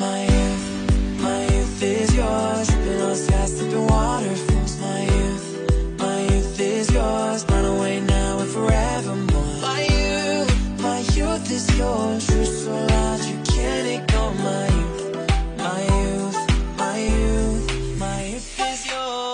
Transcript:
My youth, my youth is yours. Dripping on skies, slipping waterfalls. My youth, my youth is yours. Run away now and forevermore. My youth, my youth is yours. True so loud, you can't ignore my youth. My youth, my youth, my youth is yours.